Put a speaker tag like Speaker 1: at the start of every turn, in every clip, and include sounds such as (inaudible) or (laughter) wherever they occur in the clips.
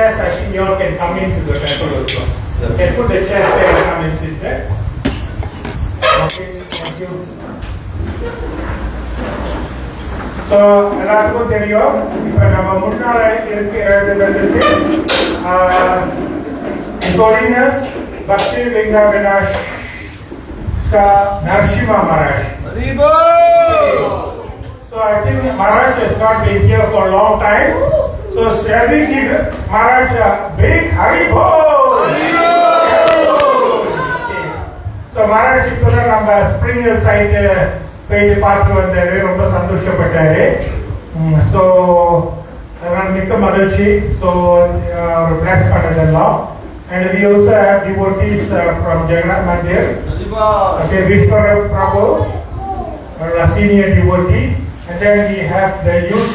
Speaker 1: chairs, I think you all can come into the temple also. You can put the chairs there and come and sit there. Okay, thank you. So எல்லாருக்கும் தெரியும் இப்போ நம்ம முன்னால இருக்கிறதுக்கு Holiness Bhakti Linga Vinash Narasimha Maharaj. So I think Maharaj has not been here for a long time. So shall we give Maharaj a big Haribo? So Maharaj இப்போ தான் நம்ம spring side போயிட்டு பார்த்து வந்தாரு ரொம்ப சந்தோஷப்பட்டாரு ஸோ அதனால மிக்க மகிழ்ச்சி ஸோ அவர் பிளாஸ் பண்ணதெல்லாம் and we also have devotees from Jagannath Mandir okay Vishwara Prabhu a senior devotee and then we have the youth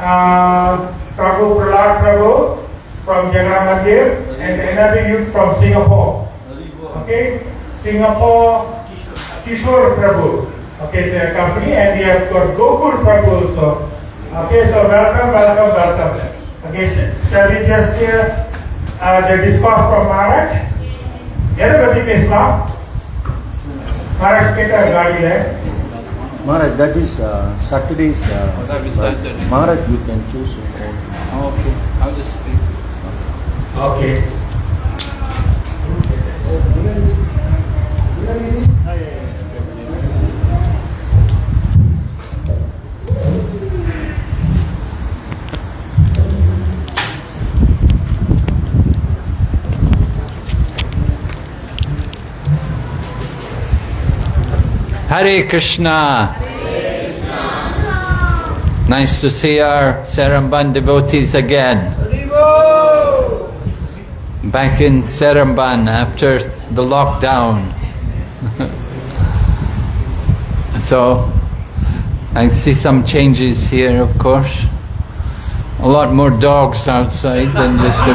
Speaker 1: uh, Prabhu Prahlad Prabhu from Jagannath and another youth from Singapore. Okay, Singapore Kishore Prabhu. Okay, the company and we have got Gokul Prabhu also. Okay, so welcome, welcome, welcome. Okay, shall we just hear uh, the discourse from Maharaj? Everybody may Islam. Maharaj Peter Gadi there.
Speaker 2: Maharaj, that is uh, Saturday's. Uh, Maharaj, you can choose.
Speaker 3: Oh, okay. I'll just speak.
Speaker 1: Okay.
Speaker 3: Hare Krishna. Nice to see our Seremban devotees again. Back in Seremban after the lockdown. (laughs) so, I see some changes here, of course. A lot more dogs outside than (laughs) just. (laughs)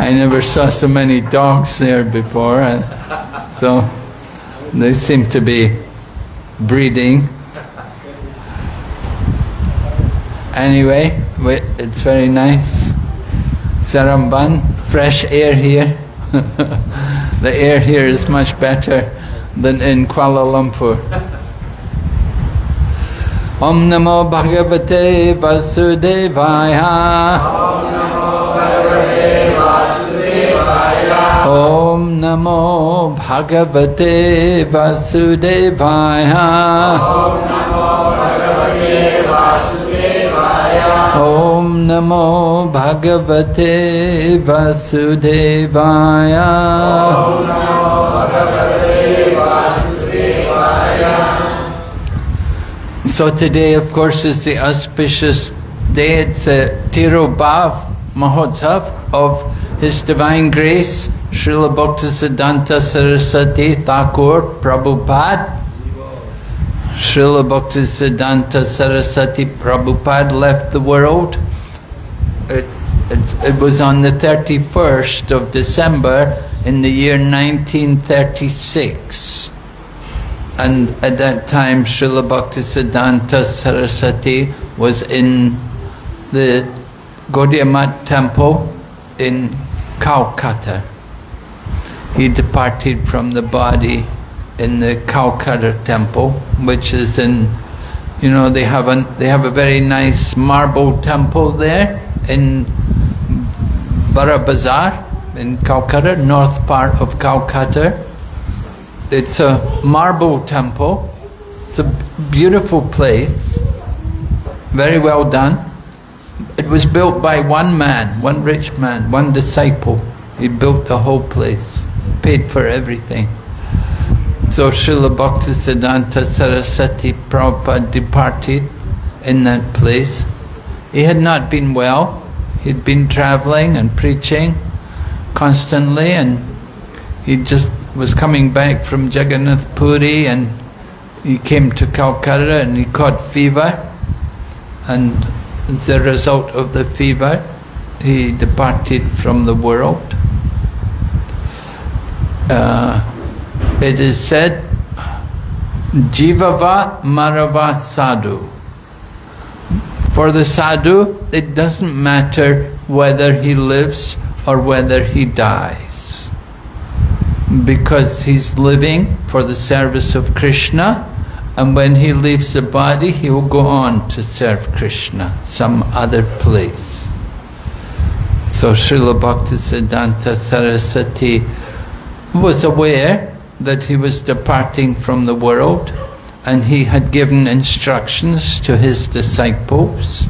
Speaker 3: I never saw so many dogs there before, uh, so they seem to be breeding. Anyway, it's very nice. Seremban, fresh air here. (laughs) the air here is much better than in Kuala Lumpur. Om Namo Bhagavate Vasudevaya. Om Namo Bhagavate Vasudevaya. Om Namo Bhagavate Vasudevaya. So today, of course, is the auspicious day. It's the Tirobhav Mahotsav of His Divine Grace, Srila Bhaktisiddhanta Saraswati Thakur Prabhupada. Srila Bhaktisiddhanta Saraswati Prabhupada left the world. It, it, it was on the 31st of December in the year 1936. And at that time, Srila Bhaktisiddhanta Saraswati was in the Gaudiya temple in Calcutta. He departed from the body in the Calcutta temple, which is in, you know, they have a, they have a very nice marble temple there in Bara Bazaar in Calcutta, north part of Calcutta. It's a marble temple. It's a beautiful place, very well done. It was built by one man, one rich man, one disciple. He built the whole place, paid for everything. So Srila Bhaktisiddhanta Saraswati Prabhupada departed in that place. He had not been well. He'd been traveling and preaching constantly and he just was coming back from Jagannath Puri and he came to Calcutta and he caught fever and as a result of the fever he departed from the world. Uh, it is said, Jivava Marava Sadhu. For the sadhu, it doesn't matter whether he lives or whether he dies. Because he's living for the service of Krishna, and when he leaves the body, he will go on to serve Krishna some other place. So Srila Bhaktisiddhanta Saraswati was aware that he was departing from the world and he had given instructions to his disciples.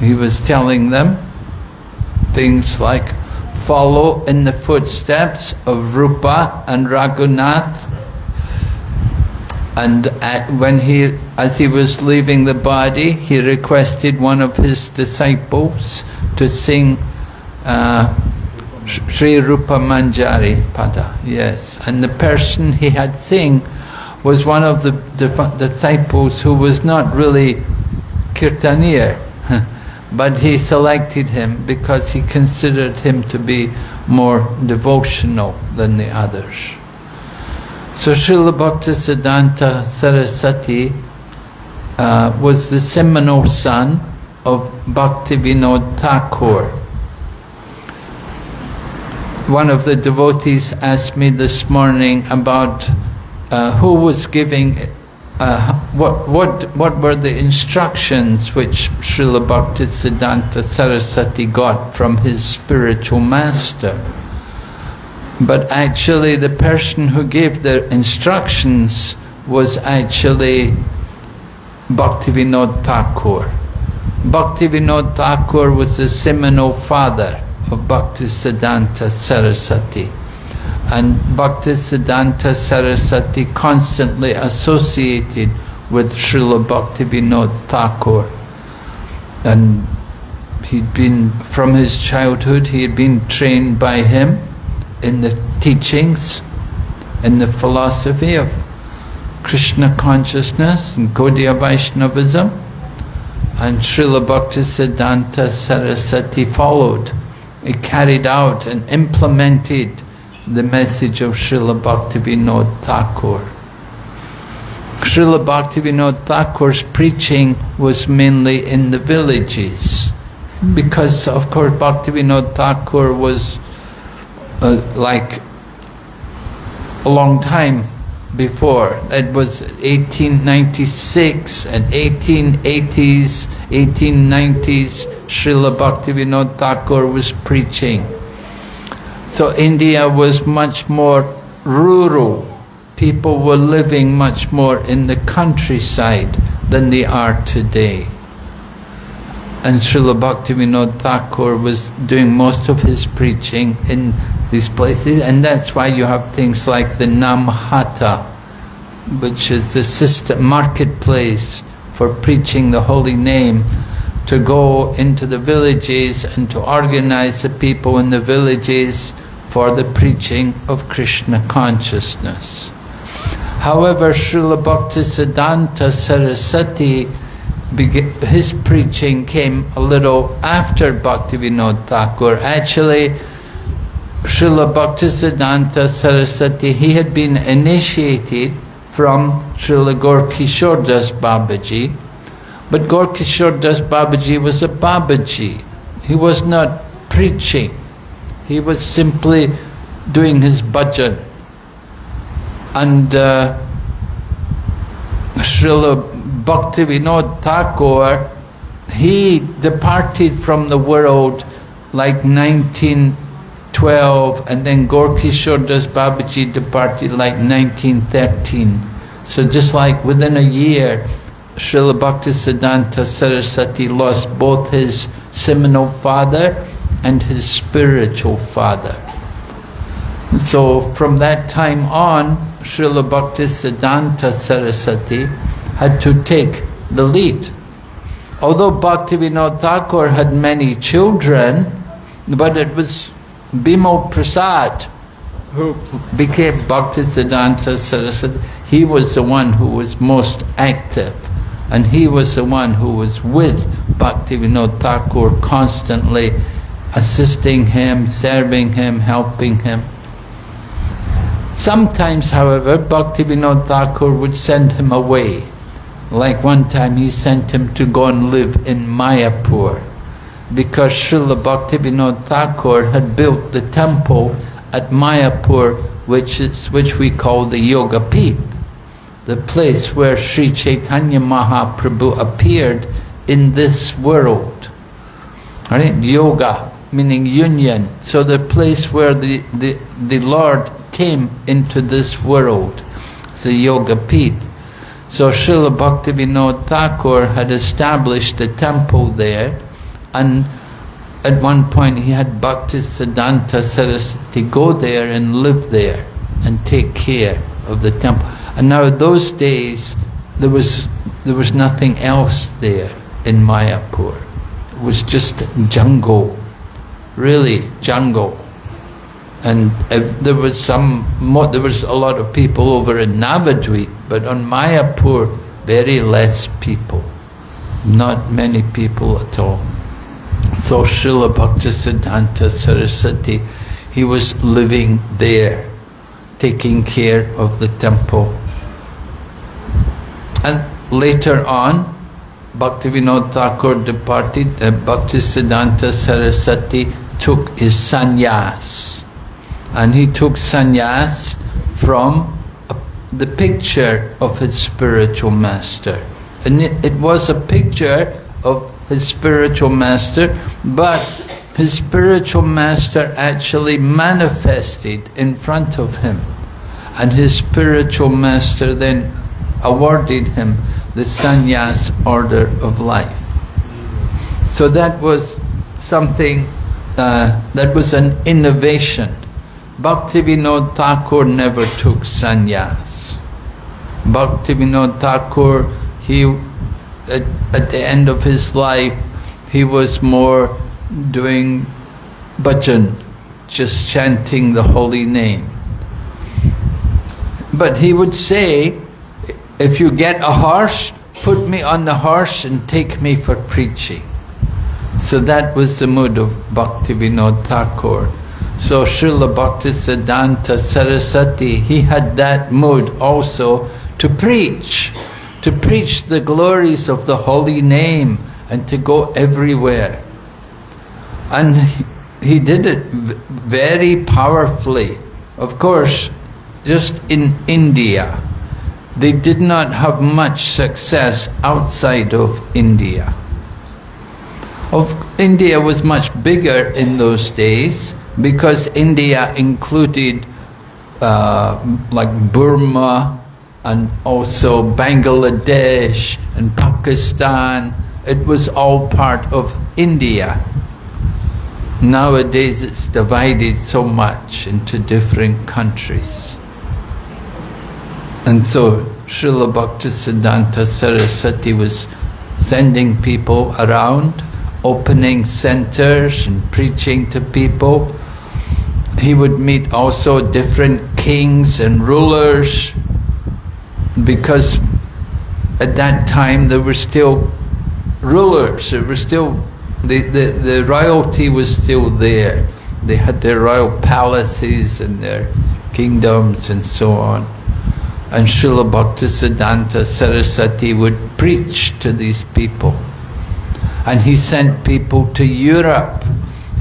Speaker 3: He was telling them things like follow in the footsteps of Rupa and Raghunath. And at, when he, as he was leaving the body, he requested one of his disciples to sing uh, Sri Rupa Manjari Pada, yes. And the person he had sing was one of the, the disciples who was not really Kirtaniya, (laughs) but he selected him because he considered him to be more devotional than the others. So Srila Bhaktisiddhanta Saraswati uh, was the seminal son of Bhaktivinoda Thakur. One of the devotees asked me this morning about uh, who was giving, uh, what, what, what were the instructions which Srila Bhaktisiddhanta Saraswati got from his spiritual master. But actually the person who gave the instructions was actually Bhaktivinoda Thakur. Bhaktivinoda Thakur was the seminal father of Bhaktisiddhanta Saraswati. And Bhaktisiddhanta Saraswati constantly associated with Srila Bhaktivinoda Thakur. And he'd been, from his childhood, he had been trained by him in the teachings, in the philosophy of Krishna consciousness and Gaudiya Vaishnavism. And Srila Bhaktisiddhanta Saraswati followed. He carried out and implemented the message of Srila Bhaktivinoda Thakur. Srila Bhaktivinoda Thakur's preaching was mainly in the villages because of course Bhaktivinoda Thakur was uh, like a long time before. It was 1896 and 1880s, 1890s, Srila Bhaktivinoda Thakur was preaching. So India was much more rural. People were living much more in the countryside than they are today. And Srila Bhaktivinoda Thakur was doing most of his preaching in these places, and that's why you have things like the Namhata, which is the system marketplace for preaching the holy name, to go into the villages and to organize the people in the villages for the preaching of Krishna consciousness. However, Srila Bhaktisiddhanta Saraswati, his preaching came a little after Bhaktivinoda Thakur. Actually, Srila Bhaktisiddhanta Saraswati, he had been initiated from Srila Gaurkishore Das Babaji, but Gaurkishore Das Babaji was a Babaji. He was not preaching. He was simply doing his bhajan. And uh, Srila Bhaktivinoda Thakur, he departed from the world like 1912 and then Gaurkishore Das Babaji departed like 1913. So just like within a year, Srila Bhaktisiddhanta Saraswati lost both his seminal father and his spiritual father. So from that time on, Srila Bhaktisiddhanta Saraswati had to take the lead. Although Bhaktivinoda Thakur had many children, but it was Bimal Prasad who became Bhaktisiddhanta Saraswati. He was the one who was most active and he was the one who was with Bhaktivinoda Thakur constantly assisting him, serving him, helping him. Sometimes, however, Bhaktivinoda Thakur would send him away Like one time he sent him to go and live in Mayapur because Srila Bhaktivinoda Thakur had built the temple at Mayapur, which is which we call the Yoga Peeth, the place where Sri Chaitanya Mahaprabhu appeared in this world. Right? Yoga meaning union. So the place where the, the, the Lord came into this world, the Yoga Peeth. So Srila Bhaktivinoda Thakur had established a temple there and at one point he had Bhakti Siddhanta Saraswati go there and live there and take care of the temple. And now those days there was there was nothing else there in Mayapur. It was just jungle, really jungle. And if there was some, there was a lot of people over in Navadvip, but on Mayapur, very less people, not many people at all. So Srila Bhaktisiddhanta Saraswati, he was living there, taking care of the temple. And later on, Bhaktivinoda Thakur departed uh, and Bhaktisiddhanta Saraswati took his sannyas. And he took sannyas from uh, the picture of his spiritual master. And it, it was a picture of his spiritual master, but his spiritual master actually manifested in front of him. And his spiritual master then awarded him the sannyas order of life. So that was something, uh, that was an innovation. Bhaktivinoda Thakur never took sannyas. Bhaktivinoda Thakur, he, at, at the end of his life, he was more doing bhajan, just chanting the holy name. But he would say, if you get a horse, put me on the horse and take me for preaching. So that was the mood of Bhaktivinoda Thakur. So Srila Bhaktisiddhanta Saraswati, he had that mood also to preach, to preach the glories of the holy name and to go everywhere. And he did it very powerfully. Of course, just in India, they did not have much success outside of India. Of India was much bigger in those days because India included uh, like Burma and also Bangladesh and Pakistan. It was all part of India. Nowadays it's divided so much into different countries. And so Srila Bhaktisiddhanta Saraswati was sending people around, opening centers and preaching to people. He would meet also different kings and rulers because at that time there were still rulers, there were still, the, the, the royalty was still there. They had their royal palaces and their kingdoms and so on. And Srila Bhaktisiddhanta Saraswati would preach to these people. And he sent people to Europe.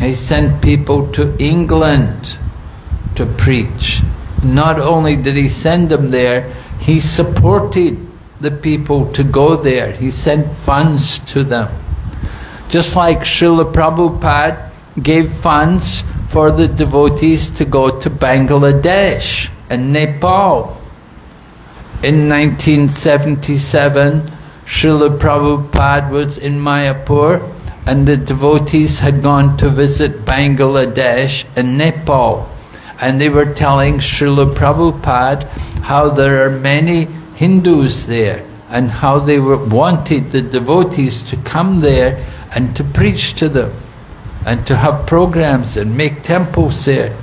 Speaker 3: He sent people to England to preach. Not only did he send them there, he supported the people to go there. He sent funds to them. Just like Srila Prabhupada gave funds for the devotees to go to Bangladesh and Nepal. In 1977, Srila Prabhupada was in Mayapur and the devotees had gone to visit Bangladesh and Nepal. And they were telling Srila Prabhupada how there are many Hindus there and how they were, wanted the devotees to come there and to preach to them and to have programs and make temples there.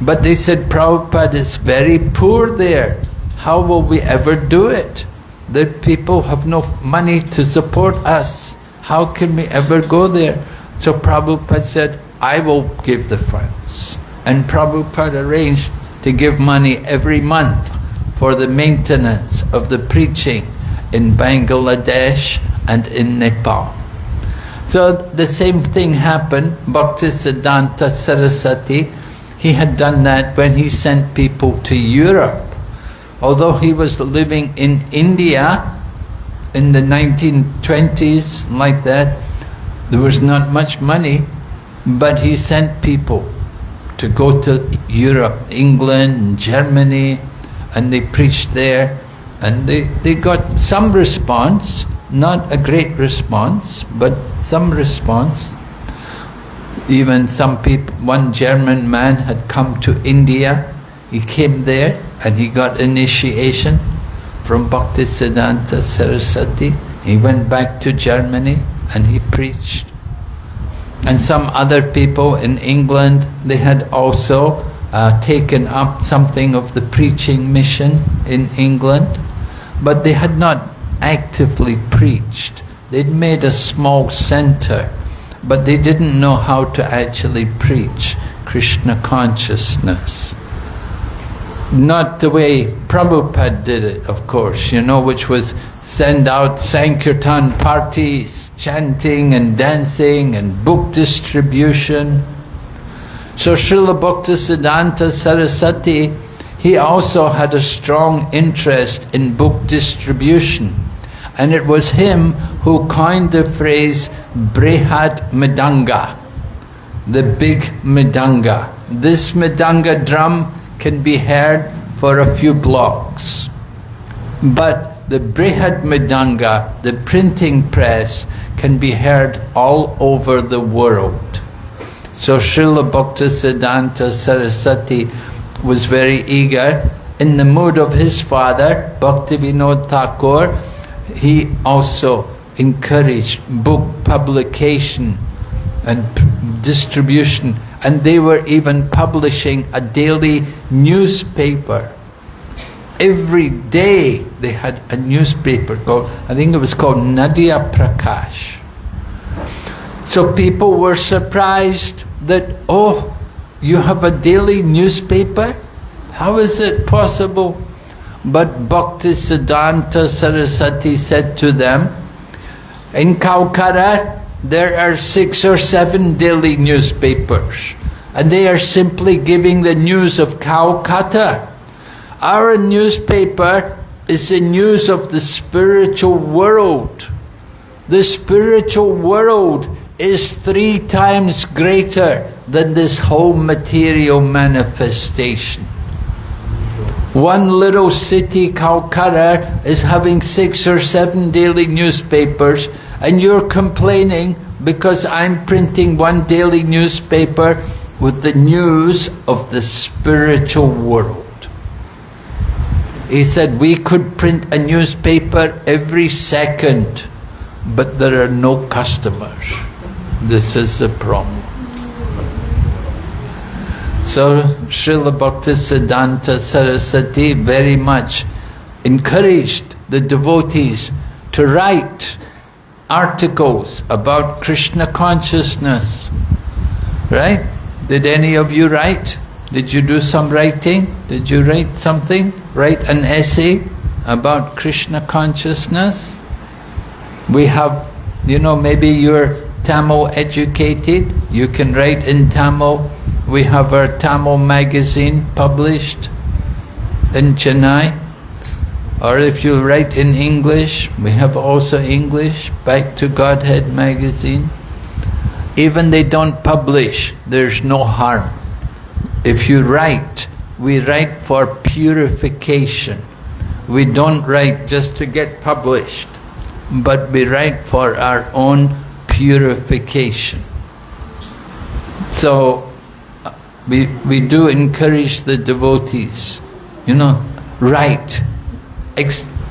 Speaker 3: But they said Prabhupada is very poor there. How will we ever do it? The people have no money to support us. How can we ever go there? So Prabhupada said, I will give the funds. And Prabhupada arranged to give money every month for the maintenance of the preaching in Bangladesh and in Nepal. So the same thing happened. Bhaktisiddhanta Saraswati, he had done that when he sent people to Europe. Although he was living in India in the 1920s, like that, there was not much money, but he sent people to go to Europe, England, Germany, and they preached there. And they, they got some response, not a great response, but some response. Even some people, one German man had come to India, he came there and he got initiation from Bhaktisiddhanta Saraswati. He went back to Germany and he preached. And some other people in England, they had also uh, taken up something of the preaching mission in England, but they had not actively preached. They'd made a small center, but they didn't know how to actually preach Krishna consciousness. Not the way Prabhupada did it, of course, you know, which was send out Sankirtan parties, chanting and dancing and book distribution. So Srila Bhaktisiddhanta Saraswati, he also had a strong interest in book distribution. And it was him who coined the phrase Brihad Mridanga, the big Mridanga. This Mridanga drum can be heard for a few blocks. But the Brihad Mridanga, the printing press, can be heard all over the world. So Srila Bhaktisiddhanta Saraswati was very eager. In the mood of his father, Bhaktivinoda Thakur, he also encouraged book publication and distribution and they were even publishing a daily newspaper. Every day they had a newspaper called, I think it was called Nadia Prakash. So people were surprised that, oh, you have a daily newspaper? How is it possible? But Bhaktisiddhanta Saraswati said to them, in Calcutta, there are six or seven daily newspapers, and they are simply giving the news of Calcutta. Our newspaper is the news of the spiritual world. The spiritual world is three times greater than this whole material manifestation. One little city, Calcutta, is having six or seven daily newspapers, and you're complaining because I'm printing one daily newspaper with the news of the spiritual world. He said we could print a newspaper every second, but there are no customers. This is the problem. So Srila Bhaktisiddhanta Saraswati very much encouraged the devotees to write articles about Krishna consciousness. Right? Did any of you write? Did you do some writing? Did you write something? Write an essay about Krishna consciousness? We have, you know, maybe you're Tamil educated, you can write in Tamil. We have our Tamil magazine published in Chennai. Or if you write in English, we have also English, Back to Godhead magazine. Even they don't publish, there's no harm. If you write, we write for purification. We don't write just to get published, but we write for our own purification. So uh, we, we do encourage the devotees, you know, write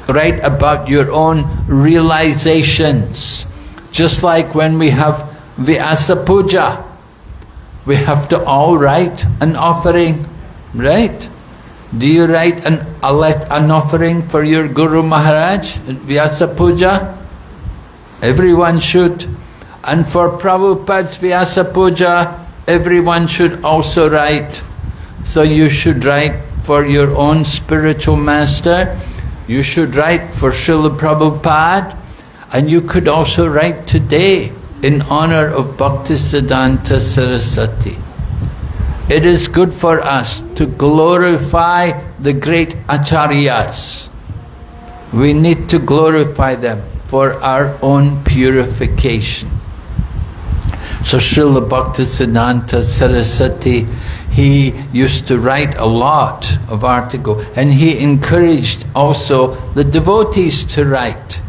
Speaker 3: write about your own realizations. Just like when we have Vyasa Puja, we have to all write an offering, right? Do you write an, an offering for your Guru Maharaj at Vyasa Puja? Everyone should. And for Prabhupada's Vyasa Puja, everyone should also write. So you should write for your own spiritual master You should write for Srila Prabhupada and you could also write today in honor of Bhaktisiddhanta Saraswati. It is good for us to glorify the great acharyas. We need to glorify them for our own purification. So Srila Bhaktisiddhanta Saraswati, he used to write a lot of article and he encouraged also the devotees to write.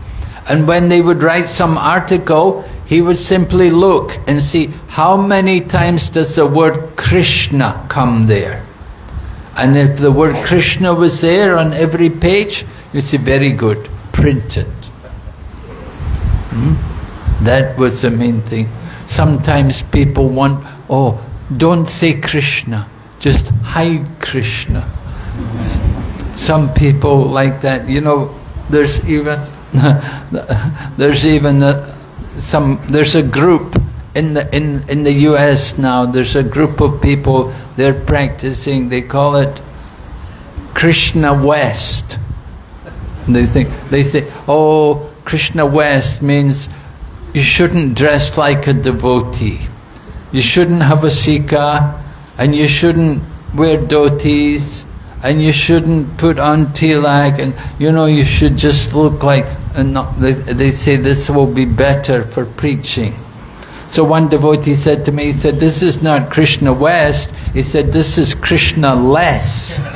Speaker 3: And when they would write some article, he would simply look and see how many times does the word Krishna come there. And if the word Krishna was there on every page, you'd say, very good, print it. Hmm? That was the main thing. Sometimes people want, oh, don't say Krishna, just hide Krishna. Some people like that, you know, there's even, (laughs) there's even a, some, there's a group in the, in, in the US now, there's a group of people, they're practicing, they call it Krishna West. And They think, they think, oh, Krishna West means you shouldn't dress like a devotee. You shouldn't have a shika, and you shouldn't wear dhotis, and you shouldn't put on tilak, and you know, you should just look like, and not, they, they say this will be better for preaching. So one devotee said to me, he said, this is not Krishna West, he said, this is Krishna less. (laughs)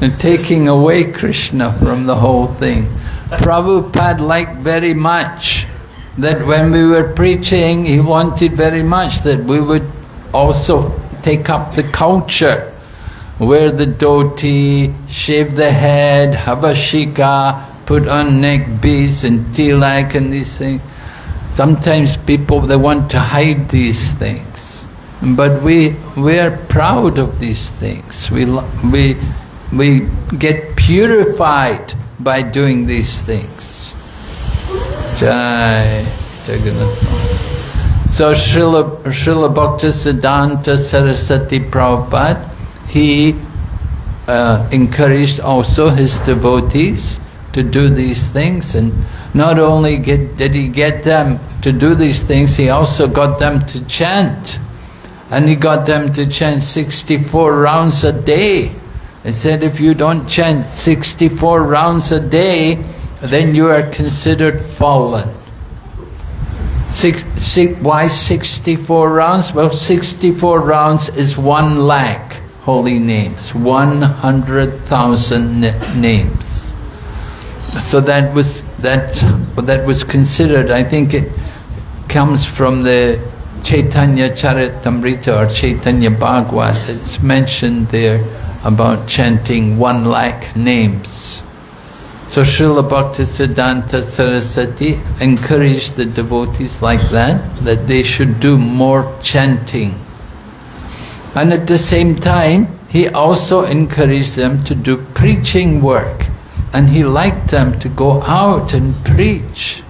Speaker 3: and taking away Krishna from the whole thing. Prabhupada liked very much that when we were preaching, he wanted very much that we would also take up the culture, wear the dhoti, shave the head, have a shika, put on neck beads and tilak and these things. Sometimes people, they want to hide these things. But we, we are proud of these things. We, we, we get purified by doing these things. Jai Jagannath. So Srila, Srila Bhaktisiddhanta Saraswati Prabhupada, he uh, encouraged also his devotees to do these things and not only get, did he get them to do these things, he also got them to chant. And he got them to chant 64 rounds a day. He said, if you don't chant 64 rounds a day, then you are considered fallen. Six, six, why 64 rounds? Well, 64 rounds is one lakh holy names, 100,000 names. So that was, that, that was considered, I think it comes from the Chaitanya Charitamrita or Chaitanya Bhagavat. It's mentioned there about chanting one lakh names. So Srila Bhaktisiddhanta Saraswati encouraged the devotees like that, that they should do more chanting. And at the same time, he also encouraged them to do preaching work. And he liked them to go out and preach.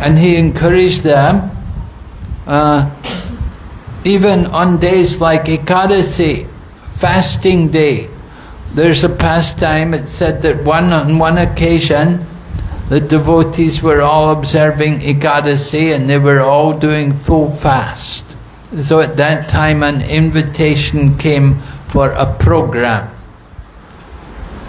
Speaker 3: And he encouraged them, uh, even on days like Ekadasi, fasting day, there's a pastime, it said that one on one occasion, the devotees were all observing Ekadasi and they were all doing full fast. So at that time an invitation came for a program.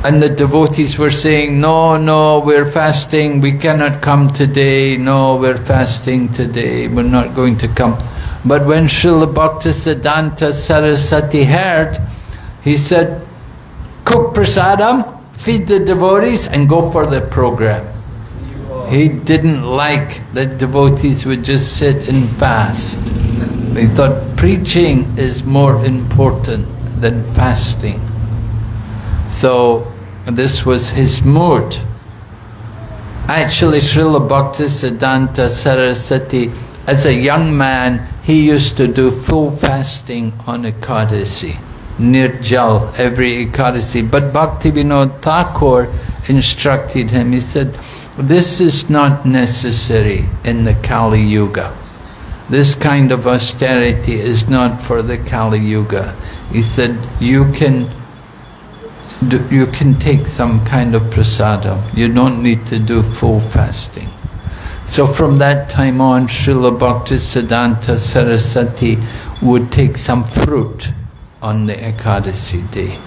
Speaker 3: And the devotees were saying, no, no, we're fasting, we cannot come today, no, we're fasting today, we're not going to come. But when Srila Bhaktisiddhanta Saraswati heard, he said, cook prasadam, feed the devotees and go for the program. He didn't like that devotees would just sit and fast. He thought preaching is more important than fasting. So this was his mood. Actually, Srila Bhaktisiddhanta Saraswati, as a young man, he used to do full fasting on Ekadasi, Nirjal, every Ekadasi. But Bhaktivinoda Thakur instructed him, he said, this is not necessary in the Kali Yuga. this kind of austerity is not for the Kali Yuga. He said, you can you can take some kind of prasadam. You don't need to do full fasting. So from that time on, Srila Bhaktisiddhanta Saraswati would take some fruit on the Ekadasi day.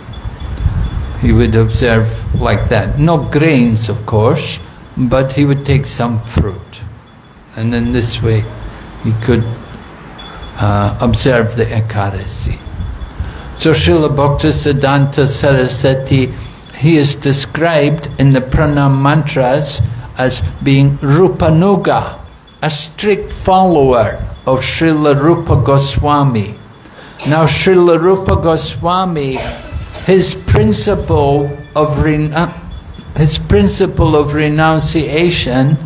Speaker 3: He would observe like that. No grains, of course, but he would take some fruit. And in this way, he could uh, observe the Ekadasi. So Srila Bhaktisiddhanta Saraswati, he is described in the pranam mantras as being Rupanuga, a strict follower of Srila Rupa Goswami. Now Srila Rupa Goswami, his principle of rena- uh, his principle of renunciation,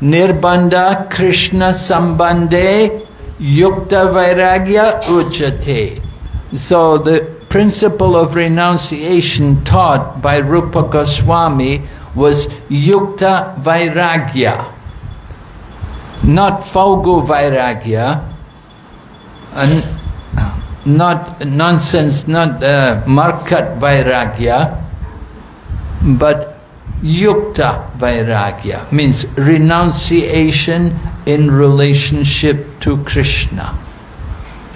Speaker 3: Nirbandha Krishna Sambandhe Yukta Vairagya Ujjate. So the principle of renunciation taught by Rupa Goswami was Yukta Vairagya, not Falgu Vairagya, and not nonsense, not uh, Markat Vairagya, but Yukta Vairagya, means renunciation in relationship to Krishna.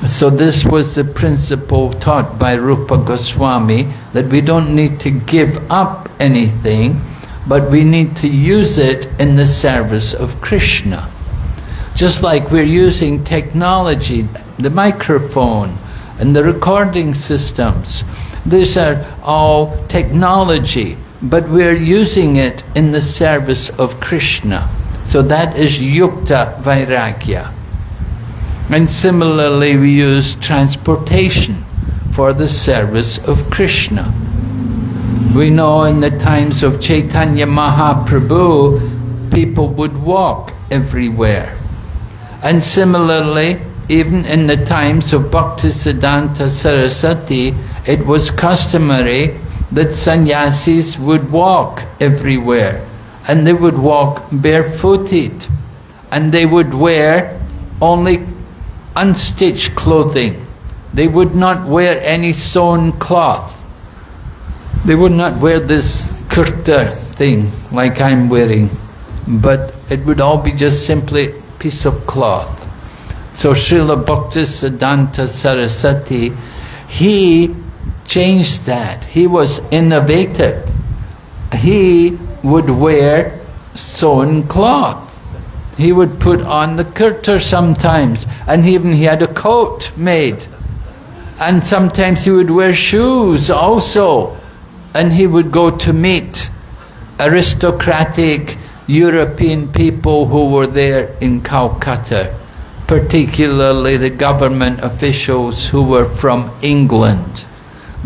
Speaker 3: So this was the principle taught by Rupa Goswami, that we don't need to give up anything, but we need to use it in the service of Krishna. Just like we're using technology, the microphone and the recording systems, these are all technology, but we're using it in the service of Krishna. So that is Yukta Vairagya. And similarly, we use transportation for the service of Krishna. We know in the times of Chaitanya Mahaprabhu, people would walk everywhere. And similarly, even in the times of Bhaktisiddhanta Saraswati, it was customary that sannyasis would walk everywhere. And they would walk barefooted. And they would wear only unstitched clothing. They would not wear any sewn cloth. They would not wear this kurta thing like I'm wearing, but it would all be just simply piece of cloth. So Srila Bhaktisiddhanta Saraswati, he changed that. He was innovative. He would wear sewn cloth. He would put on the kurta sometimes, and even he had a coat made. And sometimes he would wear shoes also, and he would go to meet aristocratic European people who were there in Calcutta, particularly the government officials who were from England,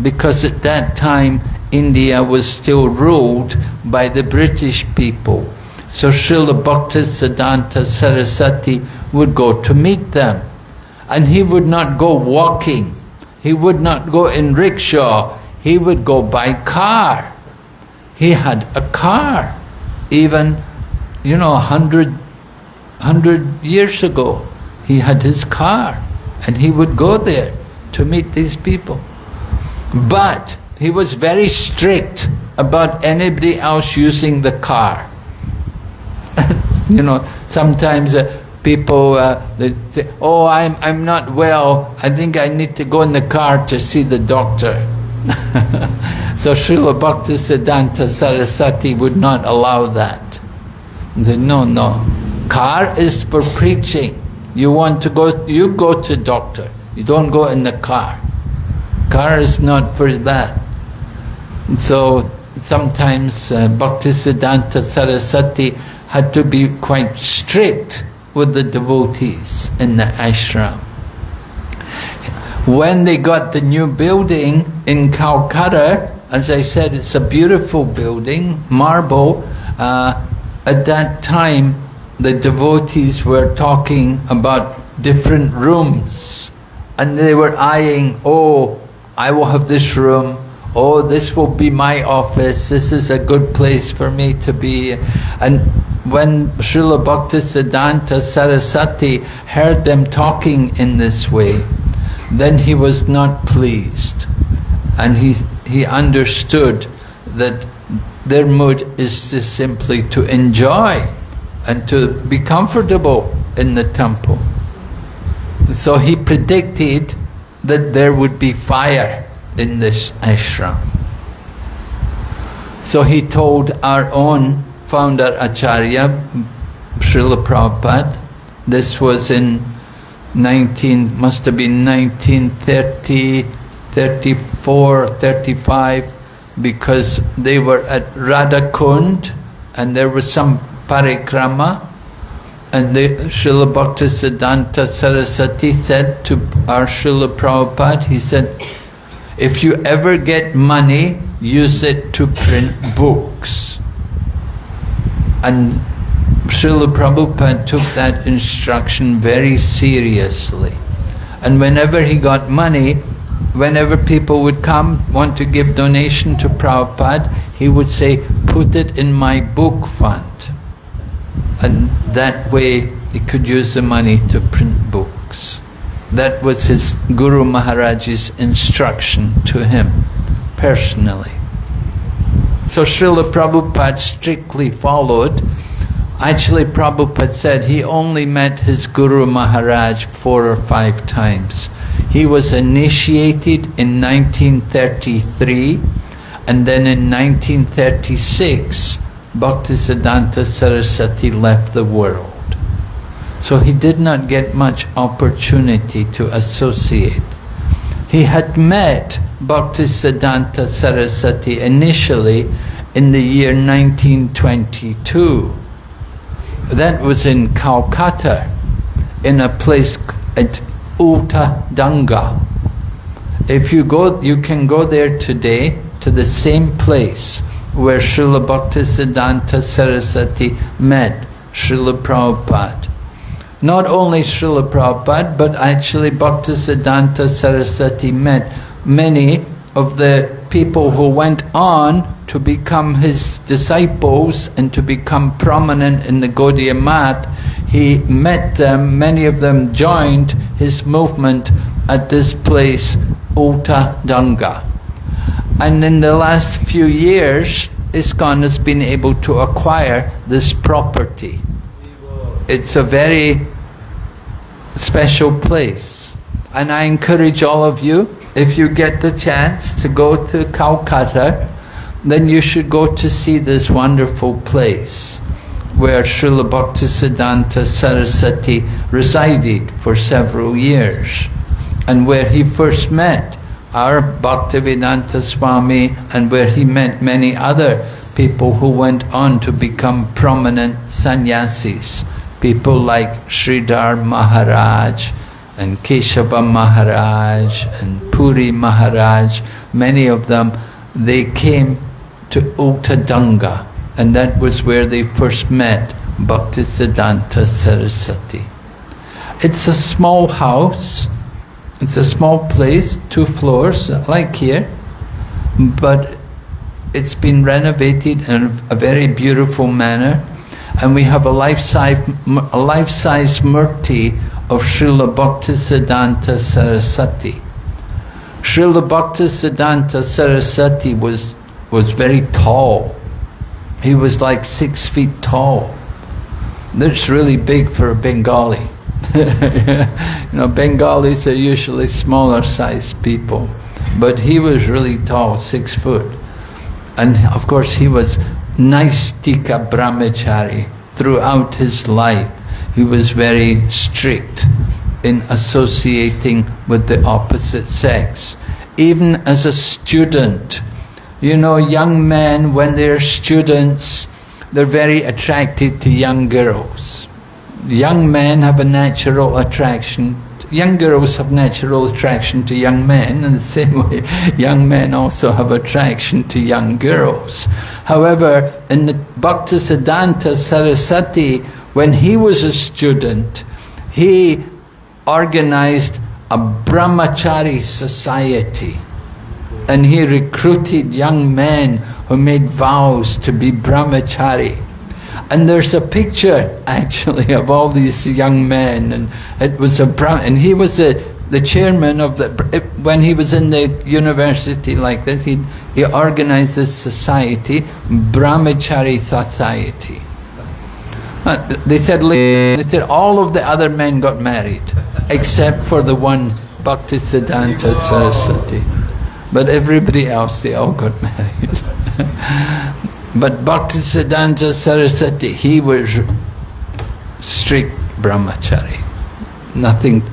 Speaker 3: because at that time India was still ruled by the British people. So Srila Bhaktisiddhanta Saraswati would go to meet them. And he would not go walking. He would not go in rickshaw. He would go by car. He had a car. Even, you know, a hundred, hundred years ago, he had his car. And he would go there to meet these people. But he was very strict about anybody else using the car. (laughs) you know, sometimes uh, people uh, they say, "Oh, I'm I'm not well. I think I need to go in the car to see the doctor." (laughs) so Srila Bhaktisiddhanta Saraswati would not allow that. He said, "No, no, car is for preaching. You want to go, you go to doctor. You don't go in the car. Car is not for that." And so sometimes uh, Bhaktisiddhanta Saraswati had to be quite strict with the devotees in the ashram. When they got the new building in Calcutta, as I said, it's a beautiful building, marble. Uh, at that time, the devotees were talking about different rooms, and they were eyeing, oh, I will have this room, oh, this will be my office, this is a good place for me to be. And when Srila Bhaktisiddhanta Saraswati heard them talking in this way, then he was not pleased. And he, he understood that their mood is just simply to enjoy and to be comfortable in the temple. So he predicted that there would be fire in this ashram. So he told our own founder Acharya, Srila Prabhupada, this was in 19, must have been 1930, 34, 35, because they were at Radhakund and there was some parikrama and the Srila Bhaktisiddhanta Saraswati said to our Srila Prabhupada, he said, if you ever get money, use it to print books. And Srila Prabhupada took that instruction very seriously. And whenever he got money, whenever people would come, want to give donation to Prabhupada, he would say, put it in my book fund. And that way he could use the money to print books. That was his Guru Maharaj's instruction to him, personally. So Srila Prabhupada strictly followed. Actually, Prabhupada said he only met his Guru Maharaj four or five times. He was initiated in 1933 and then in 1936 Bhaktisiddhanta Saraswati left the world. So he did not get much opportunity to associate. He had met Bhaktisiddhanta Saraswati initially in the year 1922. That was in Calcutta, in a place at Uta Danga. If you go, you can go there today to the same place where Srila Bhaktisiddhanta Saraswati met Srila Prabhupada. Not only Srila Prabhupada, but actually Bhaktisiddhanta Saraswati met many of the people who went on to become his disciples and to become prominent in the Gaudiya Math. He met them, many of them joined his movement at this place, Uta Danga. And in the last few years, ISKCON has been able to acquire this property. It's a very special place. And I encourage all of you, if you get the chance to go to Calcutta, then you should go to see this wonderful place where Srila Bhaktisiddhanta Saraswati resided for several years and where he first met our Bhaktivedanta Swami and where he met many other people who went on to become prominent sannyasis. People like Sridhar Maharaj and Keshava Maharaj and Puri Maharaj, many of them, they came to Uttadanga and that was where they first met Bhaktisiddhanta Saraswati. It's a small house, it's a small place, two floors, like here, but it's been renovated in a very beautiful manner, and we have a life-size a life-size murti of Srila Bhaktisiddhanta Saraswati. Srila Bhaktisiddhanta Saraswati was was very tall. He was like six feet tall. That's really big for a Bengali. (laughs) you know, Bengalis are usually smaller sized people, but he was really tall, six foot. And of course he was Naistika Brahmachari throughout his life. He was very strict in associating with the opposite sex. Even as a student, you know, young men, when they're students, they're very attracted to young girls. Young men have a natural attraction, young girls have natural attraction to young men, and the same (laughs) way young men also have attraction to young girls. However, in the Bhaktisiddhanta Saraswati, when he was a student, he organized a brahmachari society and he recruited young men who made vows to be brahmachari. And there's a picture actually of all these young men, and it was a and he was the the chairman of the when he was in the university like this. He he organized this society, Brahmachari Society. Uh, They said they said all of the other men got married, except for the one Bhaktisiddhanta Saraswati. But everybody else, they all got (laughs) married. But Bhaktisiddhanta Saraswati, he was strict brahmachari. Nothing.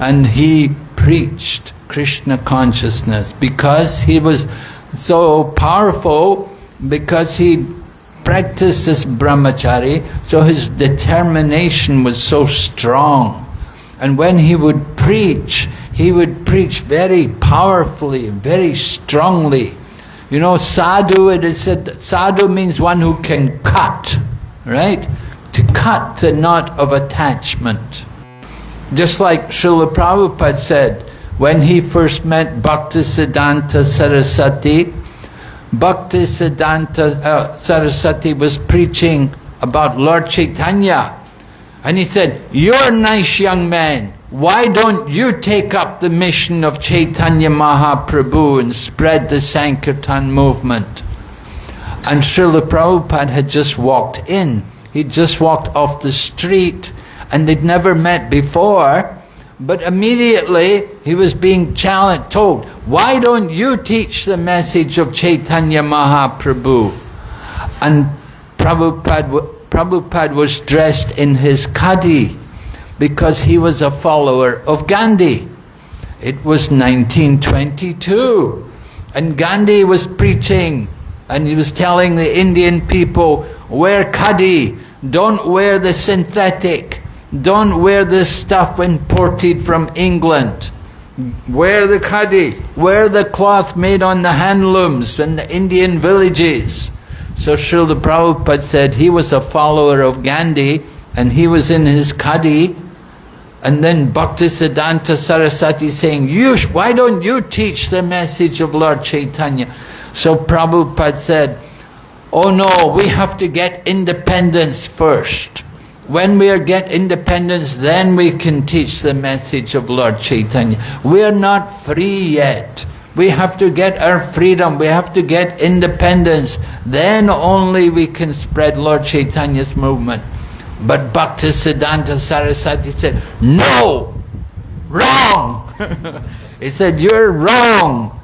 Speaker 3: And he preached Krishna consciousness because he was so powerful, because he practiced this brahmachari, so his determination was so strong. And when he would preach, he would preach very powerfully, and very strongly. You know, sadhu, it is said, sadhu means one who can cut, right? To cut the knot of attachment. Just like Srila Prabhupada said, when he first met Bhaktisiddhanta Saraswati, Bhaktisiddhanta uh, Saraswati was preaching about Lord Chaitanya. And he said, you're a nice young man. Why don't you take up the mission of Chaitanya Mahaprabhu and spread the Sankirtan movement? And Srila Prabhupada had just walked in. He'd just walked off the street and they'd never met before. But immediately he was being challenged, told, why don't you teach the message of Chaitanya Mahaprabhu? And Prabhupada, Prabhupada was dressed in his khadi because he was a follower of Gandhi. It was 1922 and Gandhi was preaching and he was telling the Indian people, wear khadi, don't wear the synthetic, don't wear this stuff imported from England. Wear the khadi, wear the cloth made on the handlooms in the Indian villages. So Srila Prabhupada said he was a follower of Gandhi and he was in his khadi and then Bhaktisiddhanta Saraswati saying, you, why don't you teach the message of Lord Chaitanya? So Prabhupada said, oh no, we have to get independence first. When we get independence, then we can teach the message of Lord Chaitanya. We are not free yet. We have to get our freedom. We have to get independence. Then only we can spread Lord Chaitanya's movement. But Bhaktisiddhanta Saraswati said, no, wrong. (laughs) he said, you're wrong.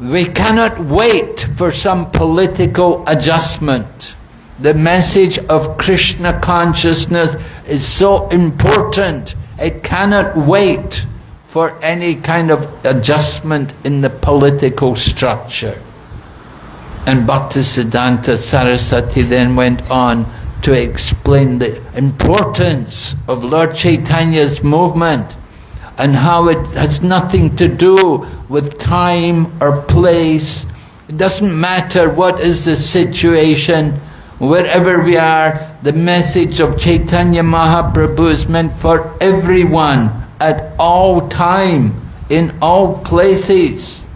Speaker 3: We cannot wait for some political adjustment. The message of Krishna consciousness is so important. It cannot wait for any kind of adjustment in the political structure. And Bhaktisiddhanta Saraswati then went on to explain the importance of Lord Chaitanya's movement and how it has nothing to do with time or place. It doesn't matter what is the situation, wherever we are, the message of Chaitanya Mahaprabhu is meant for everyone at all time, in all places.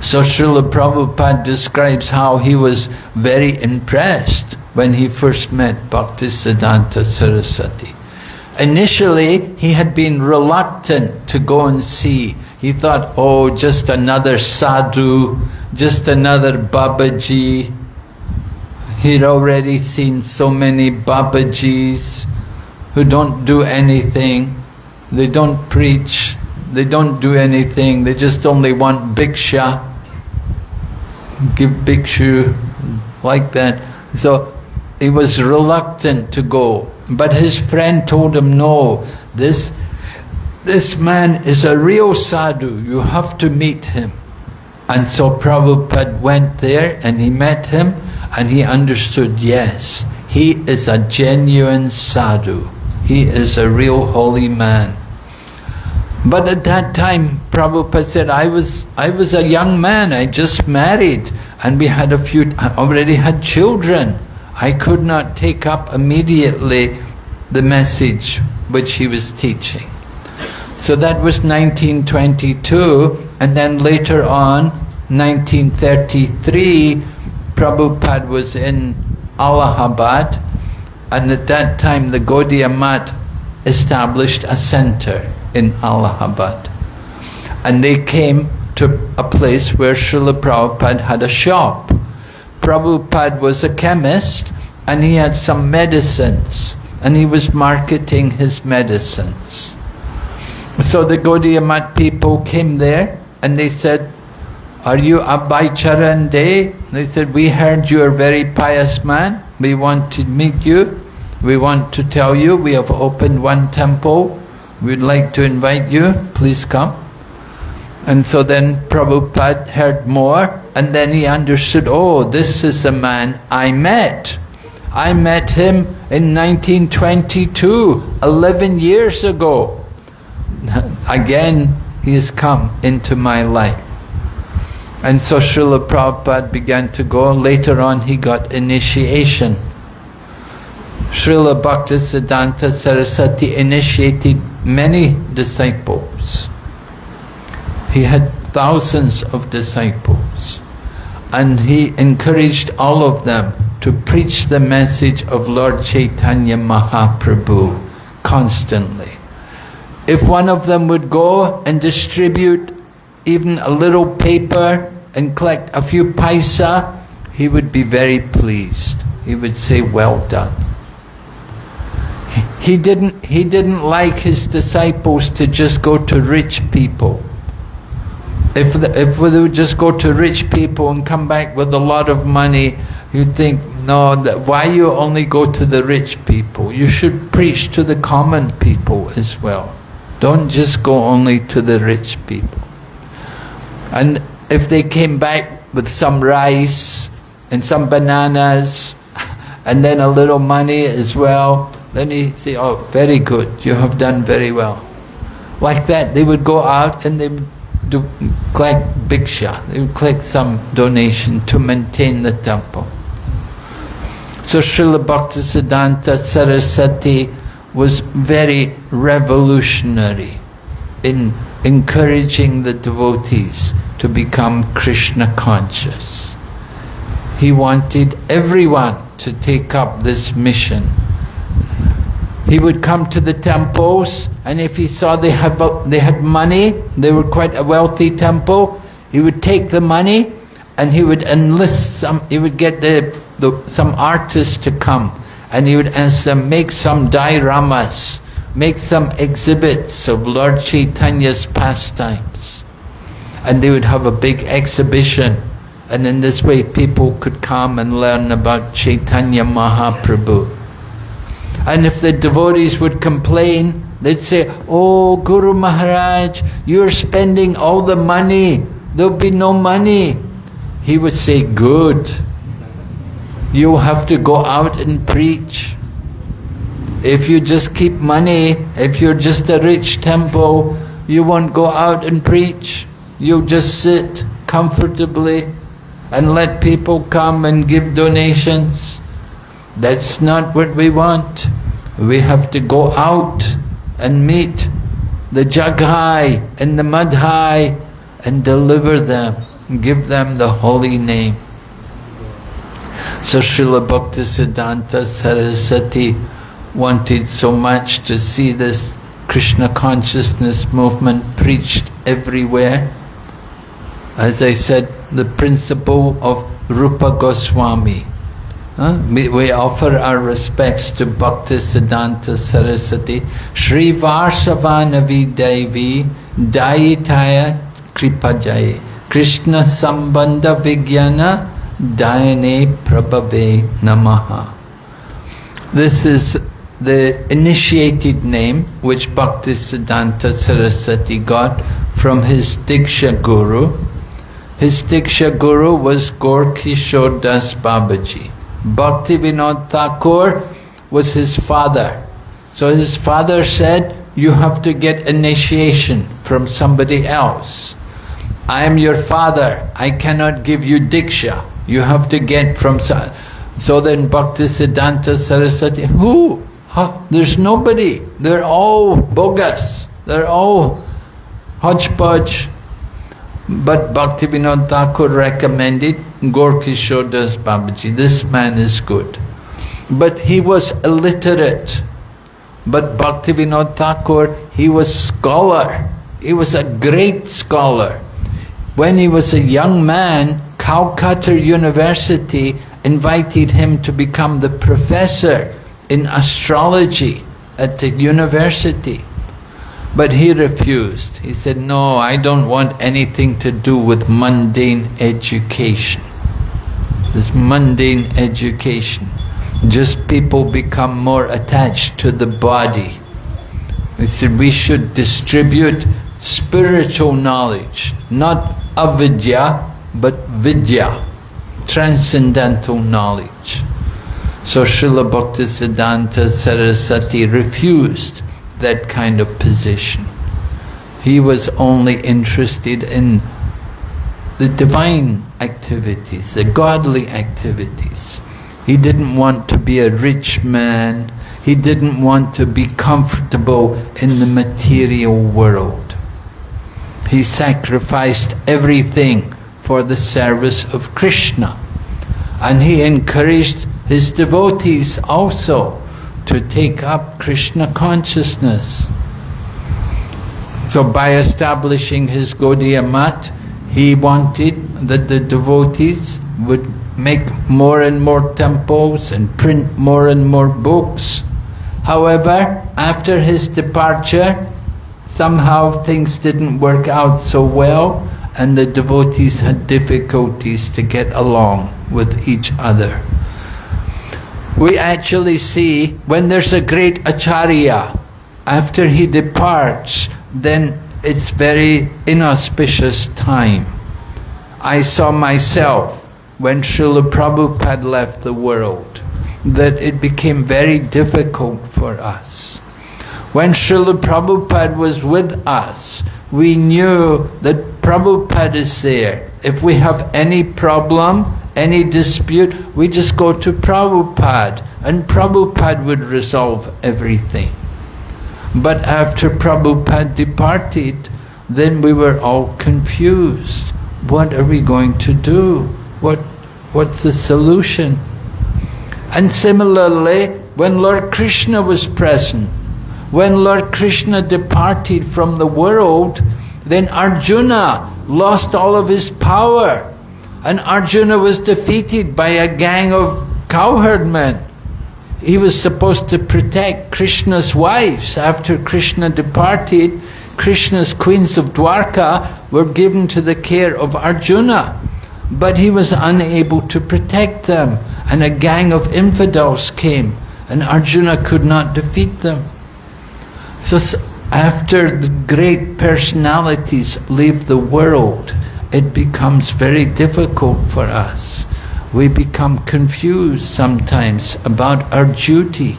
Speaker 3: So Srila Prabhupada describes how he was very impressed when he first met Bhaktisiddhanta Saraswati. Initially, he had been reluctant to go and see. He thought, oh, just another sadhu, just another Babaji. He'd already seen so many Babajis who don't do anything. They don't preach. They don't do anything. They just only want bhiksha. Give bhikshu, like that. So he was reluctant to go. But his friend told him, no, this, this man is a real sadhu. You have to meet him. And so Prabhupada went there and he met him and he understood, yes, he is a genuine sadhu. He is a real holy man. But at that time, Prabhupada said, I was, I was a young man, I just married, and we had a few, I already had children. I could not take up immediately the message which he was teaching. So that was 1922, and then later on, 1933, Prabhupada was in Allahabad, and at that time the Gaudiya Math established a center in Allahabad. And they came to a place where Srila Prabhupada had a shop. Prabhupada was a chemist and he had some medicines and he was marketing his medicines. So the Gaudiya Math people came there and they said, Are you Abhay Charan De? They said, We heard you are a very pious man. We want to meet you. We want to tell you we have opened one temple. We'd like to invite you. Please come. And so then Prabhupada heard more and then he understood, oh, this is the man I met. I met him in 1922, 11 years ago. (laughs) Again, he has come into my life. And so Srila Prabhupada began to go. Later on, he got initiation. Srila Bhaktisiddhanta Saraswati initiated many disciples. He had thousands of disciples. And he encouraged all of them to preach the message of Lord Chaitanya Mahaprabhu constantly. If one of them would go and distribute even a little paper and collect a few paisa, he would be very pleased. He would say, well done. He didn't, he didn't like his disciples to just go to rich people. If, the, if they would just go to rich people and come back with a lot of money, you think, no, that, why you only go to the rich people? You should preach to the common people as well. Don't just go only to the rich people. And if they came back with some rice and some bananas (laughs) and then a little money as well, then he say, oh, very good, you have done very well. Like that, they would go out and they do, collect bhiksha, they would collect some donation to maintain the temple. So Srila Bhaktisiddhanta Saraswati was very revolutionary in encouraging the devotees to become Krishna conscious. He wanted everyone to take up this mission. He would come to the temples and if he saw they, have, they had money, they were quite a wealthy temple, he would take the money and he would enlist some, he would get the, the, some artists to come and he would ask them, make some dioramas, make some exhibits of Lord Chaitanya's pastimes. And they would have a big exhibition and in this way people could come and learn about Chaitanya Mahaprabhu. And if the devotees would complain, they'd say, Oh Guru Maharaj, you're spending all the money, there'll be no money. He would say, Good. You have to go out and preach. If you just keep money, if you're just a rich temple, you won't go out and preach. You'll just sit comfortably and let people come and give donations. That's not what we want. We have to go out and meet the Jagai and the Madhai and deliver them, give them the holy name. So Srila Bhaktisiddhanta Saraswati wanted so much to see this Krishna consciousness movement preached everywhere. As I said, the principle of Rupa Goswami. We, offer our respects to Bhaktisiddhanta Saraswati, Sri Varshabhanavi Devi, Dayitaya Kripabdhaye, Krishna Sambandha Vijnana, Dayane Prabhave Namaha. This is the initiated name which Bhaktisiddhanta Saraswati got from his Diksha Guru. His Diksha Guru was Gaur Kishore Das Babaji. Bhakti Vinod Thakur was his father. So his father said, you have to get initiation from somebody else. I am your father, I cannot give you Diksha. You have to get from... So then Bhakti Bhaktisiddhanta Saraswati, who? How? There's nobody. They're all bogus. They're all hodgepodge. But Bhaktivinoda Thakur recommended Gaur Kishore Das Babaji. This man is good. but he was illiterate. But Bhaktivinoda Thakur, he was scholar. He was a great scholar. When he was a young man, Calcutta University invited him to become the professor in astrology at the university. But he refused. He said, no, I don't want anything to do with mundane education. This mundane education. Just people become more attached to the body. He said, we should distribute spiritual knowledge, not avidya, but vidya, transcendental knowledge. So Srila Bhaktisiddhanta Saraswati refused that kind of position. He was only interested in the divine activities, the godly activities. He didn't want to be a rich man. He didn't want to be comfortable in the material world. He sacrificed everything for the service of Krishna. And he encouraged his devotees also to take up Krishna consciousness. So by establishing his Gaudiya Math, he wanted that the devotees would make more and more temples and print more and more books. However, after his departure, somehow things didn't work out so well and the devotees had difficulties to get along with each other. We actually see when there's a great acharya, after he departs, then it's very inauspicious time. I saw myself when Srila Prabhupada left the world that it became very difficult for us. When Srila Prabhupada was with us, we knew that Prabhupada is there. If we have any problem, any dispute, we just go to Prabhupada and Prabhupada would resolve everything. But after Prabhupada departed, then we were all confused. What are we going to do? What, what's the solution? And similarly, when Lord Krishna was present, when Lord Krishna departed from the world, then Arjuna lost all of his power. And Arjuna was defeated by a gang of cowherdmen. He was supposed to protect Krishna's wives. After Krishna departed, Krishna's queens of Dwarka were given to the care of Arjuna. But he was unable to protect them. And a gang of infidels came and Arjuna could not defeat them. So after the great personalities leave the world, it becomes very difficult for us. We become confused sometimes about our duty.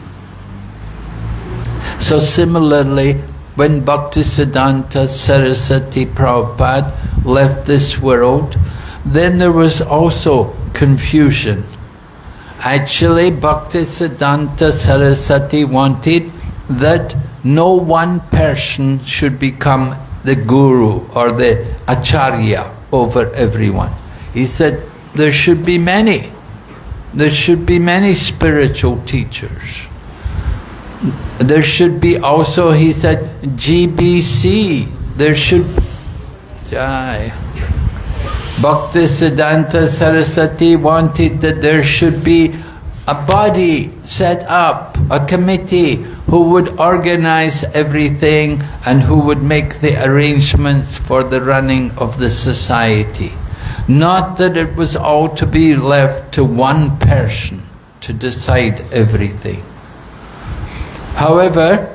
Speaker 3: So similarly, when Bhaktisiddhanta Saraswati Prabhupada left this world, then there was also confusion. Actually, Bhaktisiddhanta Saraswati wanted that no one person should become the guru or the acharya over everyone. He said there should be many. There should be many spiritual teachers. There should be also, he said, GBC. There should... Jai. Bhaktisiddhanta Saraswati wanted that there should be a body set up, a committee who would organize everything and who would make the arrangements for the running of the society. Not that it was all to be left to one person to decide everything. However,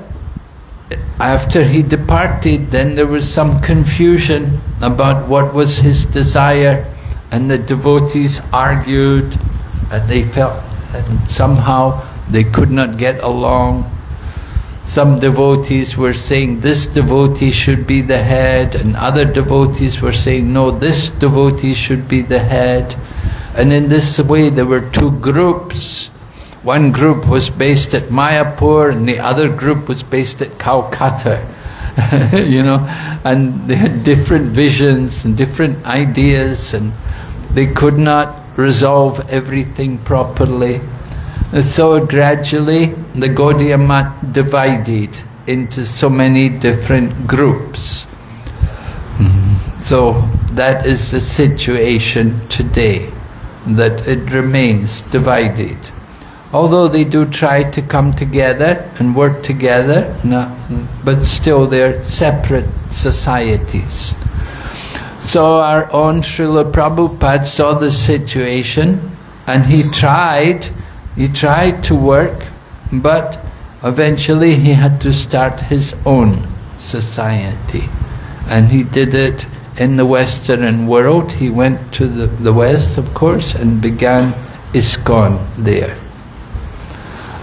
Speaker 3: after he departed, then there was some confusion about what was his desire, and the devotees argued, and they felt and somehow they could not get along. Some devotees were saying this devotee should be the head, and other devotees were saying no, this devotee should be the head. And in this way there were two groups. One group was based at Mayapur and the other group was based at Calcutta. (laughs) you know, and they had different visions and different ideas and they could not resolve everything properly. So gradually the Gaudiya Math divided into so many different groups. So that is the situation today, that it remains divided. Although they do try to come together and work together, no, but still they're separate societies. So our own Srila Prabhupada saw the situation and he tried, he tried to work, but eventually he had to start his own society. And he did it in the Western world. He went to the, the West, of course, and began ISKCON there.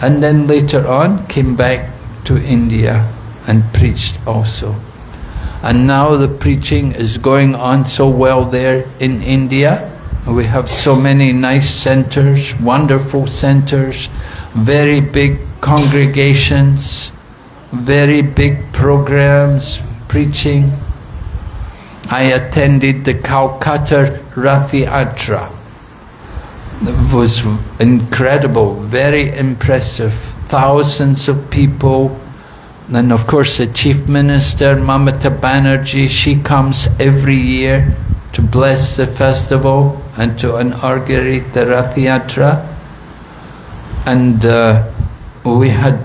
Speaker 3: And then later on came back to India and preached also. And now the preaching is going on so well there in India. We have so many nice centers, wonderful centers, very big congregations, very big programs, preaching. I attended the Calcutta Rathi Yatra. It was incredible, very impressive. Thousands of people. And of course the Chief Minister, Mamata Banerjee, she comes every year to bless the festival and to inaugurate the Rath Yatra. And uh, we had,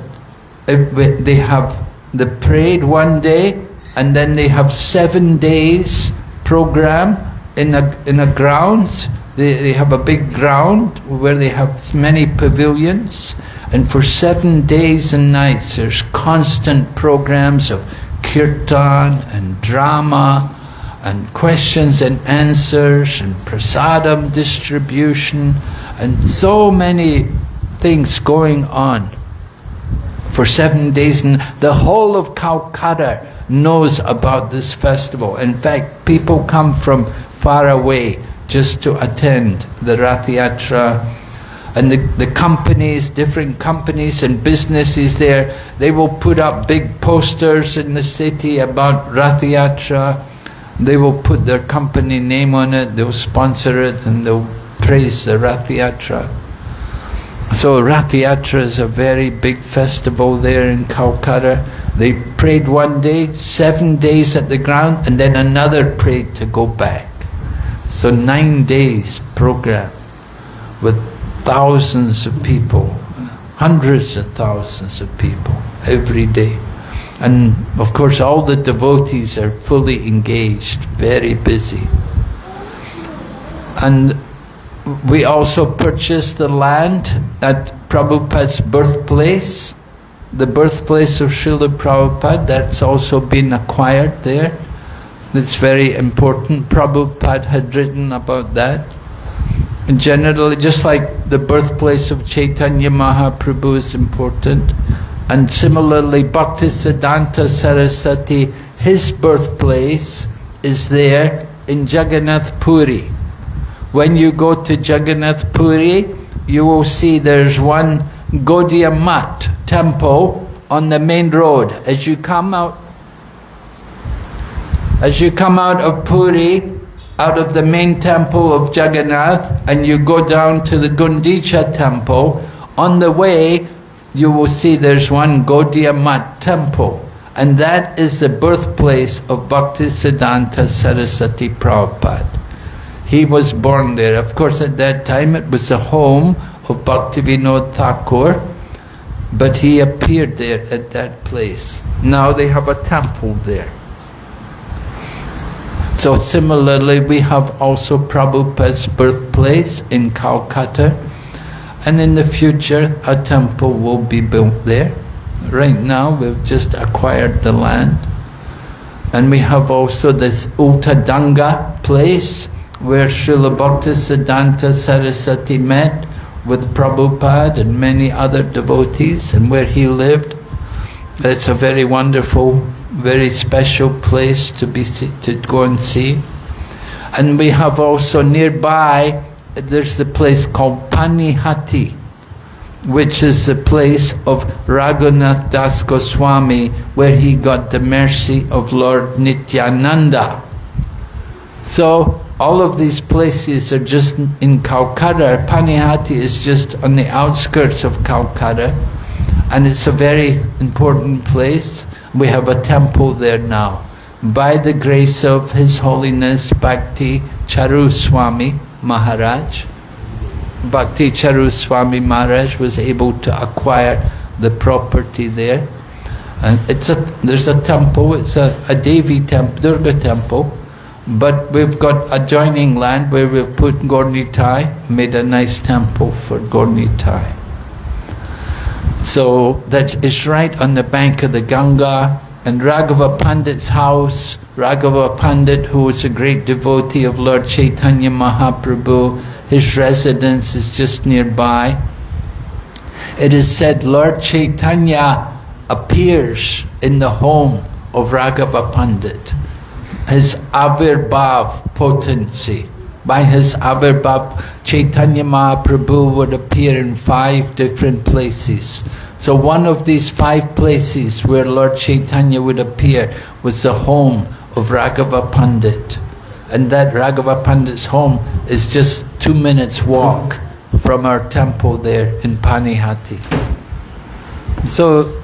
Speaker 3: they have the parade one day and then they have seven days program in a, in a grounds. They, they have a big ground where they have many pavilions and for seven days and nights there's constant programs of kirtan and drama and questions and answers and prasadam distribution and so many things going on for seven days and the whole of Calcutta knows about this festival. In fact, people come from far away just to attend the Rath Yatra and the, the companies, different companies and businesses there, they will put up big posters in the city about Rath Yatra. They will put their company name on it, they'll sponsor it and they'll praise the Rath Yatra. So Rath Yatra is a very big festival there in Calcutta. They prayed one day, seven days at the ground, and then another prayed to go back. So nine days program with thousands of people, hundreds of thousands of people every day. And of course all the devotees are fully engaged, very busy. And we also purchased the land at Prabhupada's birthplace, the birthplace of Srila Prabhupada, that's also been acquired there. It's very important. Prabhupada had written about that. And generally, just like the birthplace of Chaitanya Mahaprabhu is important, and similarly, Bhaktisiddhanta Saraswati, his birthplace is there in Jagannath Puri. When you go to Jagannath Puri, you will see there's one Gaudiya Math temple on the main road. As you come out, as you come out of Puri, out of the main temple of Jagannath, and you go down to the Gundicha temple, on the way you will see there's one Gaudiya Math temple. And that is the birthplace of Bhaktisiddhanta Saraswati Prabhupada. He was born there. Of course, at that time it was the home of Bhaktivinoda Thakur, but he appeared there at that place. Now they have a temple there. So similarly, we have also Prabhupada's birthplace in Calcutta, and in the future a temple will be built there. Right now we've just acquired the land, and we have also this Uttadanga place where Srila Bhaktisiddhanta Saraswati met with Prabhupada and many other devotees and where he lived. It's a very wonderful, very special place to be to go and see. And we have also nearby, there's the place called Panihati, which is the place of Raghunath Das Goswami, where he got the mercy of Lord Nityananda. So all of these places are just in Calcutta. Panihati is just on the outskirts of Calcutta, and it's a very important place. We have a temple there now. By the grace of His Holiness Bhakti Charu Swami Maharaj, Bhakti Charu Swami Maharaj was able to acquire the property there. And it's a, there's a temple, it's a, a Devi temple, Durga temple, but we've got adjoining land where we've put Gaur Nitai, made a nice temple for Gaur Nitai. So that is right on the bank of the Ganga, and Raghava Pandit's house, Raghava Pandit, who was a great devotee of Lord Chaitanya Mahaprabhu, his residence is just nearby. It is said Lord Chaitanya appears in the home of Raghava Pandit. His Avirbhav potency. By his Avirbhav, Chaitanya Mahaprabhu would appear in five different places. So one of these five places where Lord Chaitanya would appear was the home of Raghava Pandit. And that Raghava Pandit's home is just two minutes walk from our temple there in Panihati. So,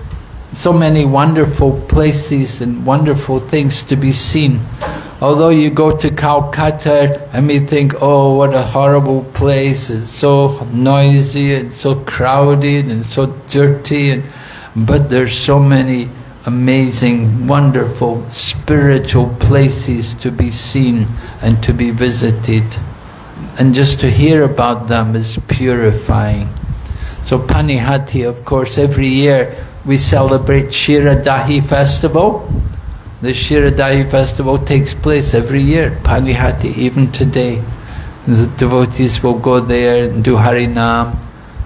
Speaker 3: so many wonderful places and wonderful things to be seen. Although you go to Calcutta and we think, oh, what a horrible place, it's so noisy and so crowded and so dirty, and, but there's so many amazing, wonderful, spiritual places to be seen and to be visited. And just to hear about them is purifying. So Panihati, of course, every year we celebrate Shiradahi festival. The Shiradahi festival takes place every year, Panihati, even today. The devotees will go there and do Harinam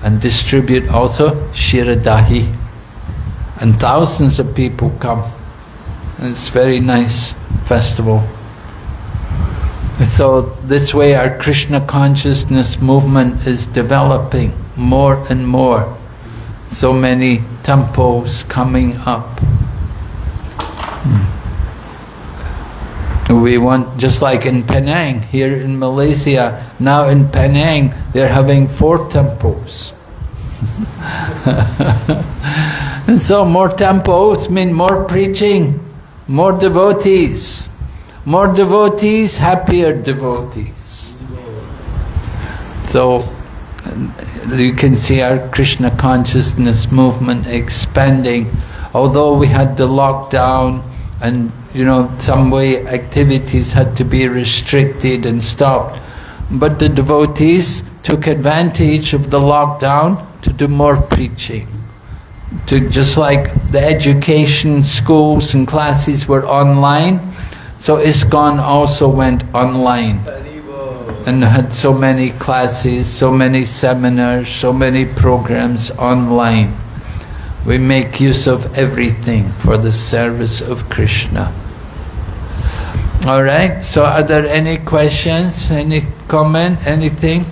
Speaker 3: and distribute also Shiradahi. And thousands of people come. It's a very nice festival. So this way our Krishna consciousness movement is developing more and more. So many temples coming up. Hmm. We want, just like in Penang, here in Malaysia, now in Penang, they're having four temples. (laughs) and so more temples mean more preaching, more devotees. More devotees, happier devotees. So you can see our Krishna consciousness movement expanding. Although we had the lockdown and you know some way activities had to be restricted and stopped, but the devotees took advantage of the lockdown to do more preaching. To just like the education schools and classes were online, so ISKCON also went online and had so many classes, so many seminars, so many programs online. We make use of everything for the service of Krishna. All right, so are there any questions, any comment, anything?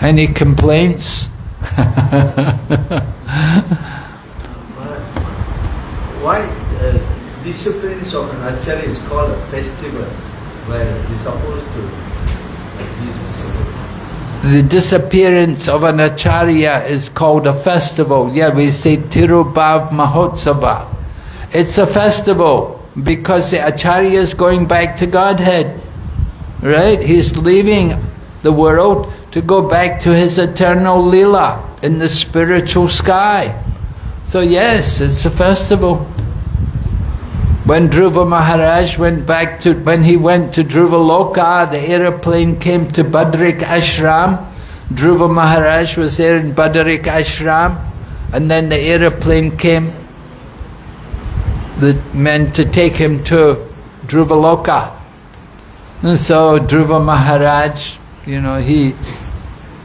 Speaker 3: Any complaints? (laughs)
Speaker 2: Why uh, disappearance of an acharya is called a festival where he's supposed to he's supposed
Speaker 3: The disappearance of an acharya is called a festival. Yeah, we say Tirobhav Mahotsava. It's a festival because the acharya is going back to Godhead. Right? He's leaving the world to go back to his eternal lila in the spiritual sky. So yes, it's a festival. When Dhruva Maharaj went back to, when he went to Dhruva Loka, the aeroplane came to Badrik Ashram. Dhruva Maharaj was there in Badrik Ashram, and then the aeroplane came, the meant to take him to Dhruva Loka. And so Dhruva Maharaj, you know, he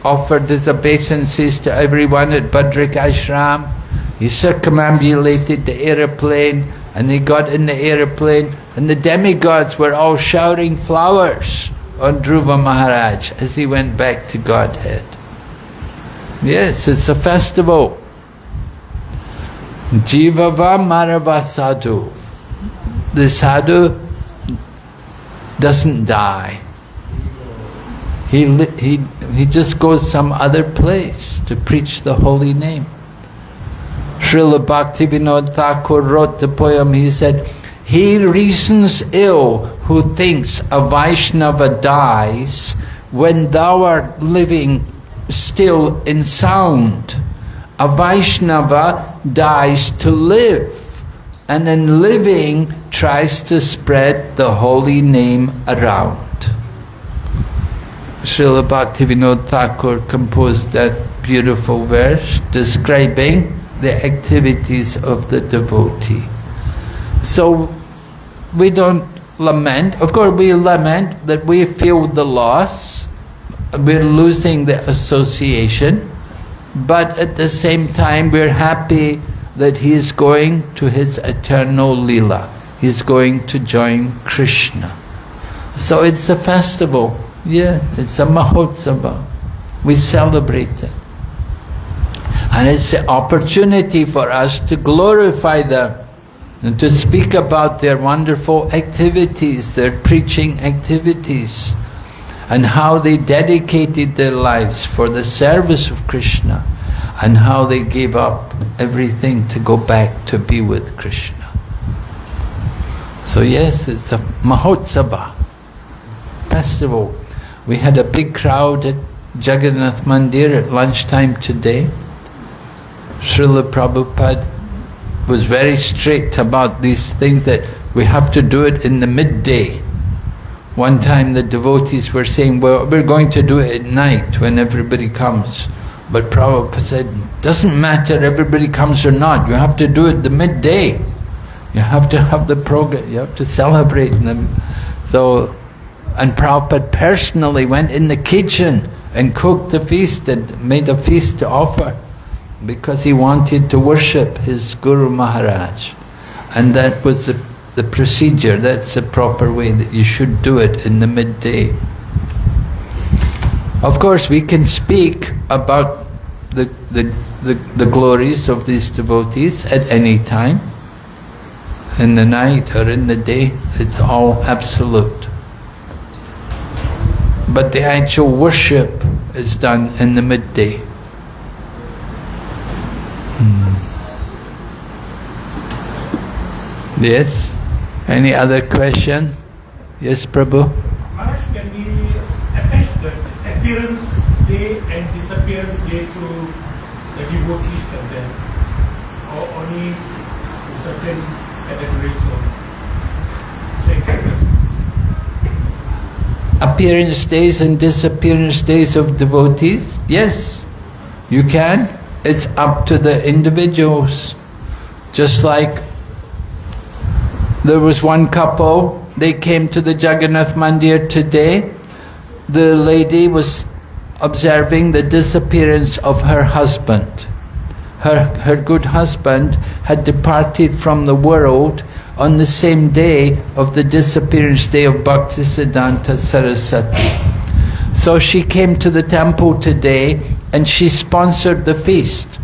Speaker 3: offered his obeisances to everyone at Badrik Ashram. He circumambulated the aeroplane and they got in the aeroplane and the demigods were all showering flowers on Dhruva Maharaj as he went back to Godhead. Yes, it's a festival. Jivava Marava Sadhu. the sadhu doesn't die. He, he, he just goes some other place to preach the holy name. Srila Bhaktivinoda Thakur wrote the poem, he said, He reasons ill who thinks a Vaishnava dies when thou art living still in sound. A Vaishnava dies to live, and in living tries to spread the holy name around. Srila Bhaktivinoda Thakur composed that beautiful verse describing the activities of the devotee. So we don't lament. Of course, we lament that we feel the loss, we're losing the association, but at the same time, we're happy that he is going to his eternal lila. He's going to join Krishna. So it's a festival. Yeah, it's a Mahotsava. We celebrate it. And it's an opportunity for us to glorify them and to speak about their wonderful activities, their preaching activities, and how they dedicated their lives for the service of Krishna, and how they gave up everything to go back to be with Krishna. So yes, it's a Mahotsava, festival. We had a big crowd at Jagannath Mandir at lunchtime today. Srila Prabhupada was very strict about these things that we have to do it in the midday. One time the devotees were saying, well, we're going to do it at night when everybody comes. But Prabhupada said, doesn't matter everybody comes or not, you have to do it the midday. You have to have the program, you have to celebrate them. So, and Prabhupada personally went in the kitchen and cooked the feast and made a feast to offer because he wanted to worship his Guru Maharaj. And that was the, the procedure, that's the proper way that you should do it in the midday. Of course, we can speak about the, the, the, the glories of these devotees at any time. In the night or in the day, it's all absolute. But the actual worship is done in the midday. Yes? Any other question? Yes, Prabhu?
Speaker 1: Maharaj, can we attach the appearance day and disappearance day to the devotees and then, or only certain categories of?
Speaker 3: Appearance days and disappearance days of devotees? Yes, you can. It's up to the individuals. Just like there was one couple, they came to the Jagannath Mandir today. The lady was observing the disappearance of her husband. Her, her good husband had departed from the world on the same day of the disappearance day of Bhaktisiddhanta Saraswati. So she came to the temple today and she sponsored the feast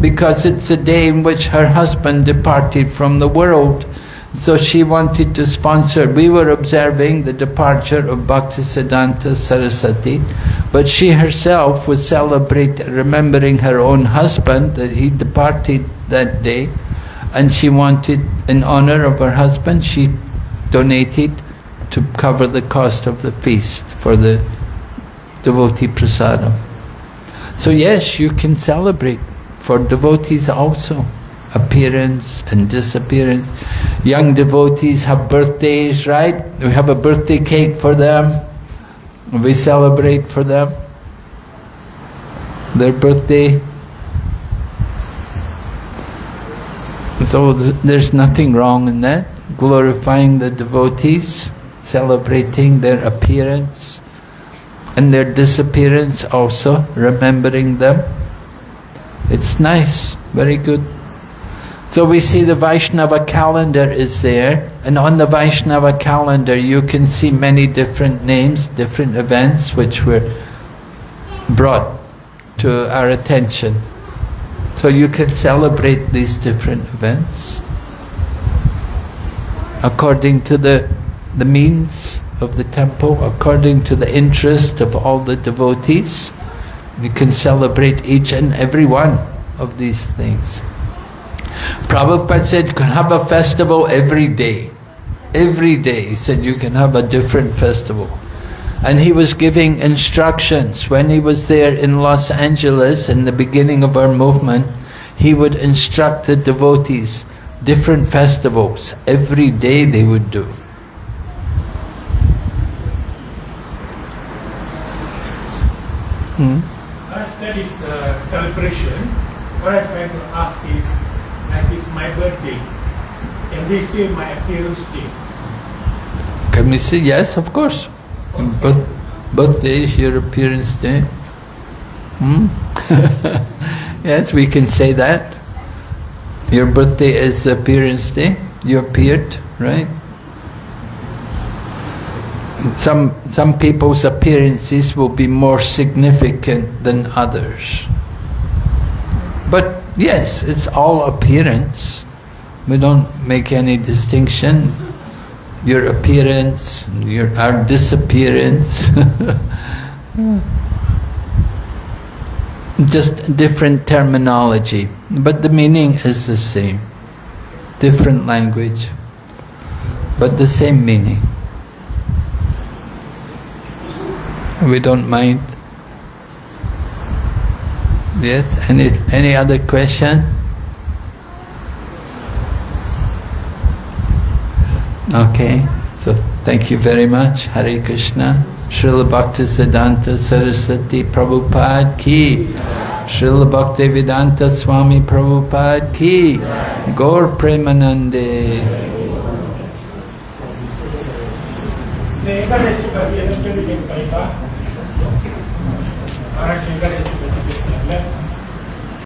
Speaker 3: because it's the day in which her husband departed from the world. So she wanted to sponsor. We were observing the departure of Bhaktisiddhanta Saraswati, but she herself was celebrating, remembering her own husband that he departed that day, and she wanted, in honor of her husband, she donated to cover the cost of the feast for the devotee prasadam. So yes, you can celebrate for devotees also appearance and disappearance. Young devotees have birthdays, right? We have a birthday cake for them. We celebrate for them. Their birthday. So th there's nothing wrong in that. Glorifying the devotees, celebrating their appearance and their disappearance also, remembering them. It's nice, very good. So we see the Vaishnava calendar is there, and on the Vaishnava calendar you can see many different names, different events which were brought to our attention. So you can celebrate these different events. according to the, the means of the temple, according to the interest of all the devotees. You can celebrate each and every one of these things. Prabhupada said you can have a festival every day. Every day, he said you can have a different festival. And he was giving instructions. When he was there in Los Angeles in the beginning of our movement, he would instruct the devotees different festivals. Every day they would do. Hmm?
Speaker 1: That is uh, celebration, what I'm trying to ask is, like it's my birthday, and they say my appearance day.
Speaker 3: Can we say yes? Of course. But birthday is your appearance day. Hmm? (laughs) yes, we can say that. Your birthday is appearance day. You appeared, right? Some some people's appearances will be more significant than others. But yes, it's all appearance. We don't make any distinction. Your appearance, your our disappearance. (laughs) Just different terminology, but the meaning is the same. Different language, but the same meaning. We don't mind. Yes, any, any other question? Okay, so thank you very much. Hare Krishna. Srila Bhaktisiddhanta Saraswati Prabhupada Ki. Srila Bhaktivedanta Swami Prabhupada Ki. Gaur Premanande.
Speaker 1: Venkateshu Bhakti